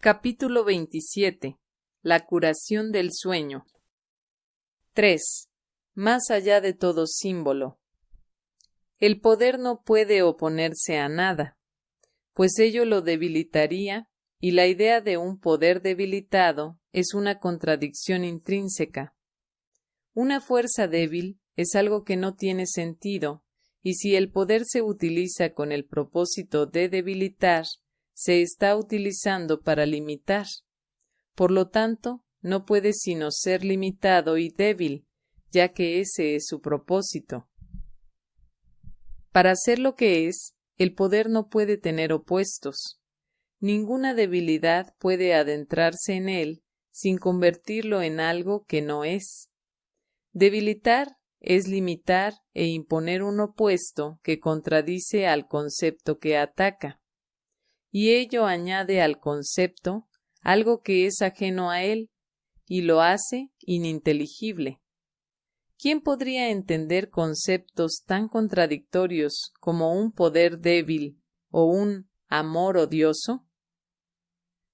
Capítulo 27. La curación del sueño. 3. Más allá de todo símbolo. El poder no puede oponerse a nada, pues ello lo debilitaría, y la idea de un poder debilitado es una contradicción intrínseca. Una fuerza débil es algo que no tiene sentido, y si el poder se utiliza con el propósito de debilitar, se está utilizando para limitar. Por lo tanto, no puede sino ser limitado y débil, ya que ese es su propósito. Para ser lo que es, el poder no puede tener opuestos. Ninguna debilidad puede adentrarse en él sin convertirlo en algo que no es. Debilitar es limitar e imponer un opuesto que contradice al concepto que ataca, y ello añade al concepto algo que es ajeno a él y lo hace ininteligible. ¿Quién podría entender conceptos tan contradictorios como un poder débil o un amor odioso?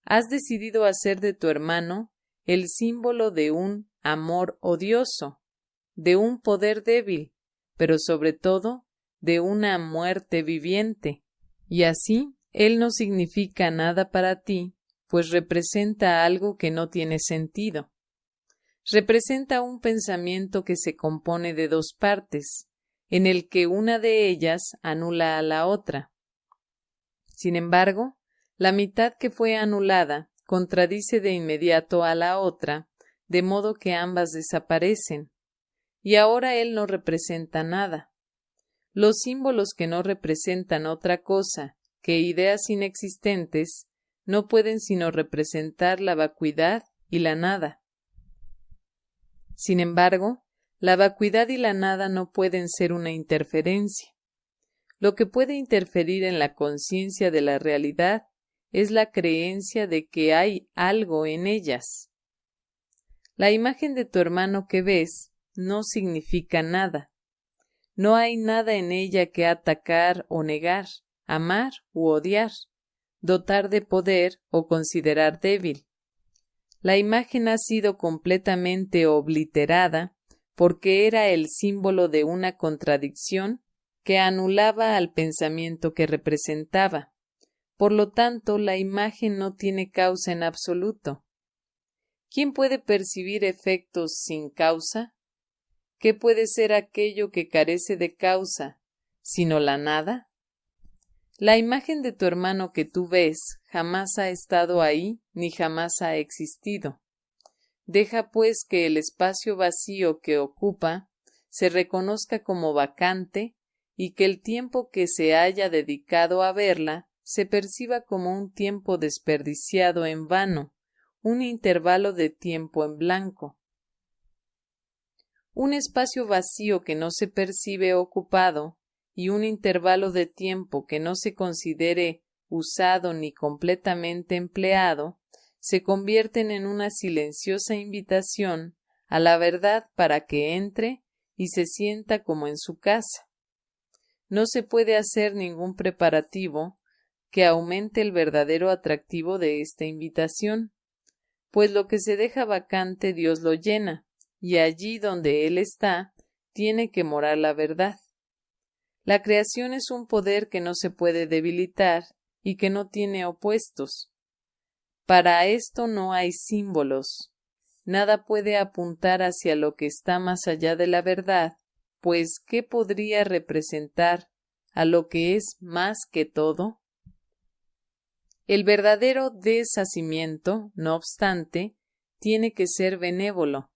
Has decidido hacer de tu hermano el símbolo de un amor odioso, de un poder débil, pero sobre todo de una muerte viviente. Y así, él no significa nada para ti, pues representa algo que no tiene sentido. Representa un pensamiento que se compone de dos partes, en el que una de ellas anula a la otra. Sin embargo, la mitad que fue anulada contradice de inmediato a la otra, de modo que ambas desaparecen, y ahora él no representa nada. Los símbolos que no representan otra cosa que ideas inexistentes no pueden sino representar la vacuidad y la nada. Sin embargo, la vacuidad y la nada no pueden ser una interferencia. Lo que puede interferir en la conciencia de la realidad es la creencia de que hay algo en ellas. La imagen de tu hermano que ves no significa nada. No hay nada en ella que atacar o negar, amar u odiar, dotar de poder o considerar débil. La imagen ha sido completamente obliterada porque era el símbolo de una contradicción que anulaba al pensamiento que representaba. Por lo tanto, la imagen no tiene causa en absoluto. ¿Quién puede percibir efectos sin causa? ¿Qué puede ser aquello que carece de causa, sino la nada? La imagen de tu hermano que tú ves jamás ha estado ahí ni jamás ha existido. Deja pues que el espacio vacío que ocupa se reconozca como vacante y que el tiempo que se haya dedicado a verla se perciba como un tiempo desperdiciado en vano, un intervalo de tiempo en blanco un espacio vacío que no se percibe ocupado y un intervalo de tiempo que no se considere usado ni completamente empleado, se convierten en una silenciosa invitación a la verdad para que entre y se sienta como en su casa. No se puede hacer ningún preparativo que aumente el verdadero atractivo de esta invitación, pues lo que se deja vacante Dios lo llena, y allí donde Él está, tiene que morar la verdad. La creación es un poder que no se puede debilitar y que no tiene opuestos. Para esto no hay símbolos. Nada puede apuntar hacia lo que está más allá de la verdad, pues ¿qué podría representar a lo que es más que todo? El verdadero deshacimiento, no obstante, tiene que ser benévolo,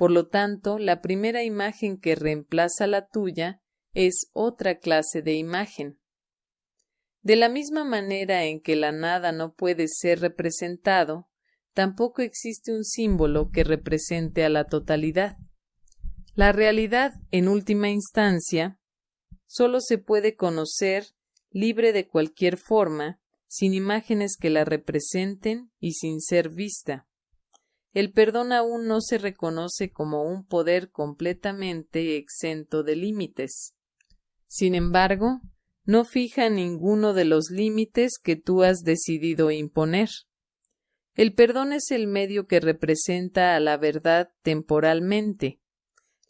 por lo tanto, la primera imagen que reemplaza la tuya es otra clase de imagen. De la misma manera en que la nada no puede ser representado, tampoco existe un símbolo que represente a la totalidad. La realidad, en última instancia, solo se puede conocer libre de cualquier forma, sin imágenes que la representen y sin ser vista el perdón aún no se reconoce como un poder completamente exento de límites. Sin embargo, no fija ninguno de los límites que tú has decidido imponer. El perdón es el medio que representa a la verdad temporalmente.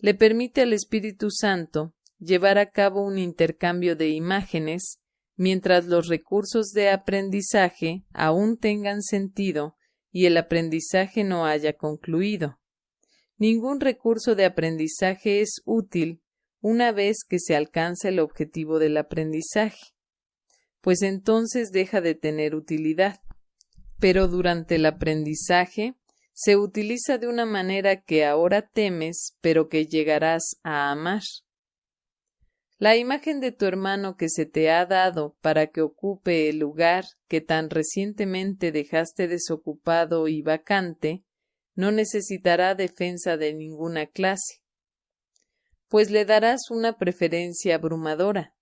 Le permite al Espíritu Santo llevar a cabo un intercambio de imágenes mientras los recursos de aprendizaje aún tengan sentido y el aprendizaje no haya concluido. Ningún recurso de aprendizaje es útil una vez que se alcanza el objetivo del aprendizaje, pues entonces deja de tener utilidad. Pero durante el aprendizaje se utiliza de una manera que ahora temes, pero que llegarás a amar. La imagen de tu hermano que se te ha dado para que ocupe el lugar que tan recientemente dejaste desocupado y vacante, no necesitará defensa de ninguna clase, pues le darás una preferencia abrumadora.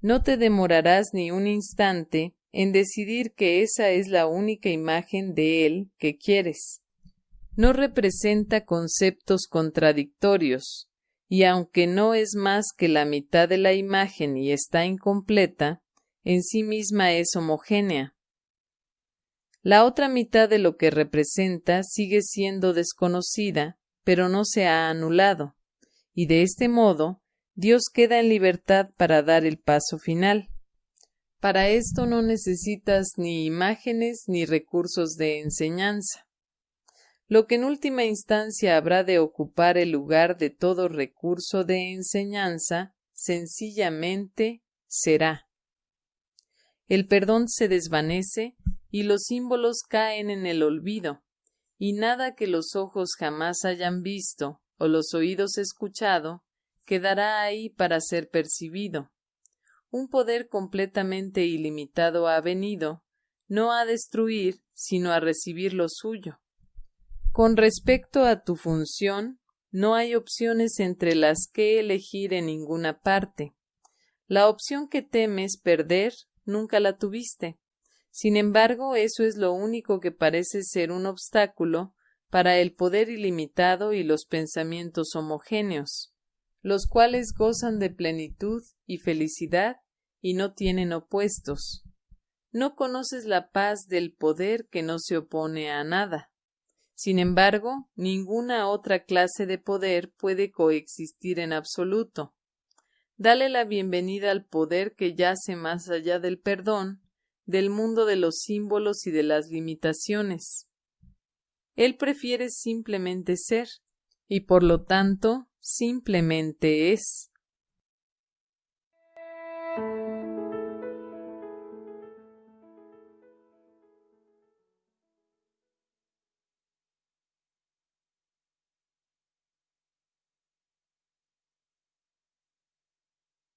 No te demorarás ni un instante en decidir que esa es la única imagen de él que quieres. No representa conceptos contradictorios, y aunque no es más que la mitad de la imagen y está incompleta, en sí misma es homogénea. La otra mitad de lo que representa sigue siendo desconocida, pero no se ha anulado, y de este modo Dios queda en libertad para dar el paso final. Para esto no necesitas ni imágenes ni recursos de enseñanza lo que en última instancia habrá de ocupar el lugar de todo recurso de enseñanza, sencillamente será. El perdón se desvanece y los símbolos caen en el olvido, y nada que los ojos jamás hayan visto o los oídos escuchado quedará ahí para ser percibido. Un poder completamente ilimitado ha venido, no a destruir, sino a recibir lo suyo. Con respecto a tu función, no hay opciones entre las que elegir en ninguna parte. La opción que temes perder nunca la tuviste. Sin embargo, eso es lo único que parece ser un obstáculo para el poder ilimitado y los pensamientos homogéneos, los cuales gozan de plenitud y felicidad y no tienen opuestos. No conoces la paz del poder que no se opone a nada. Sin embargo, ninguna otra clase de poder puede coexistir en absoluto. Dale la bienvenida al poder que yace más allá del perdón, del mundo de los símbolos y de las limitaciones. Él prefiere simplemente ser, y por lo tanto simplemente es.